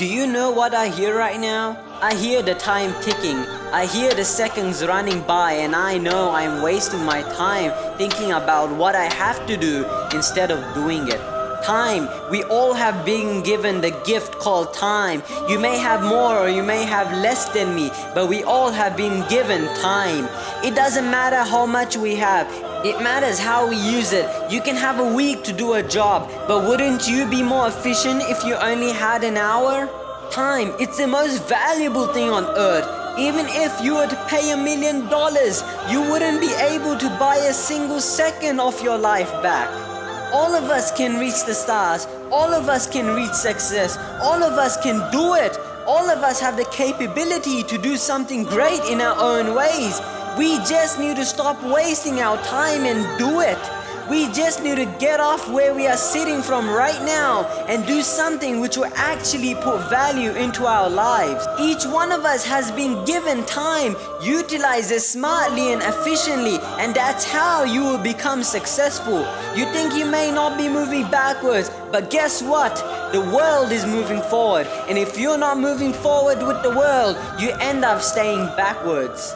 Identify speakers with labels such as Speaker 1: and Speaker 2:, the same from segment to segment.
Speaker 1: Do you know what I hear right now? I hear the time ticking. I hear the seconds running by and I know I'm wasting my time thinking about what I have to do instead of doing it. Time. We all have been given the gift called time. You may have more or you may have less than me, but we all have been given time. It doesn't matter how much we have. It matters how we use it. You can have a week to do a job, but wouldn't you be more efficient if you only had an hour? Time, it's the most valuable thing on earth. Even if you were to pay a million dollars, you wouldn't be able to buy a single second of your life back. All of us can reach the stars. All of us can reach success. All of us can do it. All of us have the capability to do something great in our own ways. We just need to stop wasting our time and do it. We just need to get off where we are sitting from right now and do something which will actually put value into our lives. Each one of us has been given time, utilize it smartly and efficiently and that's how you will become successful. You think you may not be moving backwards, but guess what? The world is moving forward and if you're not moving forward with the world, you end up staying backwards.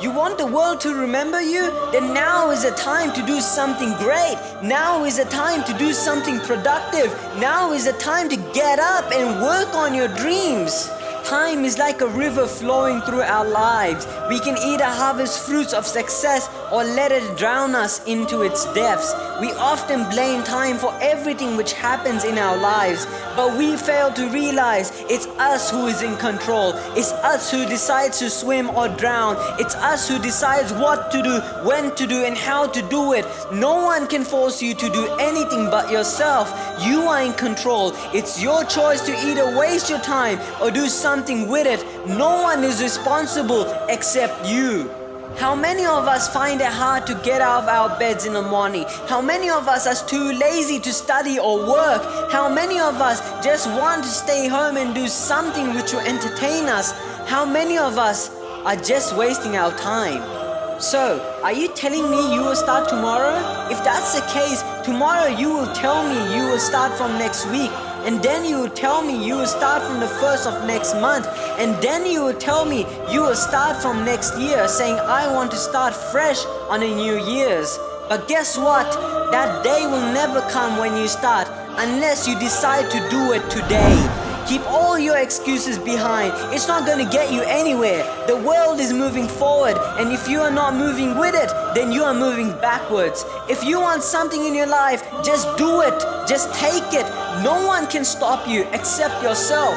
Speaker 1: You want the world to remember you? Then now is the time to do something great. Now is the time to do something productive. Now is the time to get up and work on your dreams. Time is like a river flowing through our lives. We can either harvest fruits of success or let it drown us into its depths. We often blame time for everything which happens in our lives, but we fail to realize it's us who is in control. It's us who decides to swim or drown. It's us who decides what to do, when to do, and how to do it. No one can force you to do anything but yourself. You are in control. It's your choice to either waste your time or do something with it. No one is responsible except you. How many of us find it hard to get out of our beds in the morning? How many of us are too lazy to study or work? How many of us just want to stay home and do something which will entertain us? How many of us are just wasting our time? So, are you telling me you will start tomorrow? If that's the case, tomorrow you will tell me you will start from next week and then you will tell me you will start from the first of next month and then you will tell me you will start from next year saying I want to start fresh on a new year's. But guess what? That day will never come when you start unless you decide to do it today Keep all your excuses behind. It's not going to get you anywhere. The world is moving forward and if you are not moving with it, then you are moving backwards. If you want something in your life, just do it. Just take it. No one can stop you except yourself.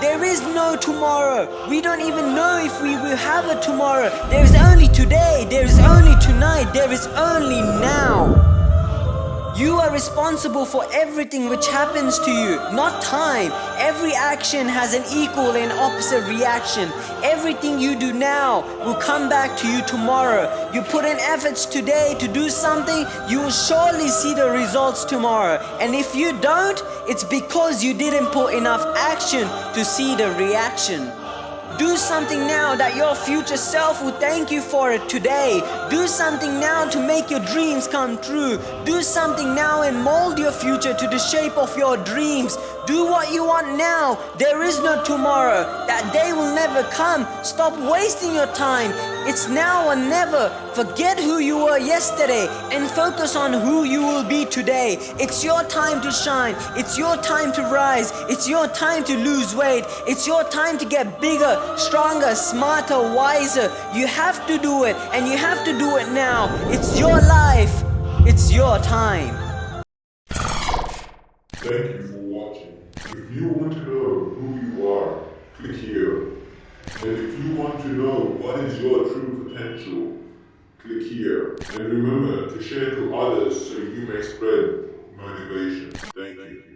Speaker 1: There is no tomorrow. We don't even know if we will have a tomorrow. There is only today. There is only tonight. There is only now. You are responsible for everything which happens to you, not time. Every action has an equal and opposite reaction. Everything you do now will come back to you tomorrow. You put in efforts today to do something, you will surely see the results tomorrow. And if you don't, it's because you didn't put enough action to see the reaction. Do something now that your future self will thank you for it today. Do something now to make your dreams come true. Do something now and mold your future to the shape of your dreams. Do what you want now. There is no tomorrow. That day will never come. Stop wasting your time. It's now or never. Forget who you were yesterday and focus on who you will be today. It's your time to shine. It's your time to rise. It's your time to lose weight. It's your time to get bigger, stronger, smarter, wiser. You have to do it and you have to do it now. It's your life. It's your time.
Speaker 2: Thank you for watching. If you want to know who you are, click here. And if you want to know what is your true potential, click here. And remember to share to others so you may spread motivation. Thank you.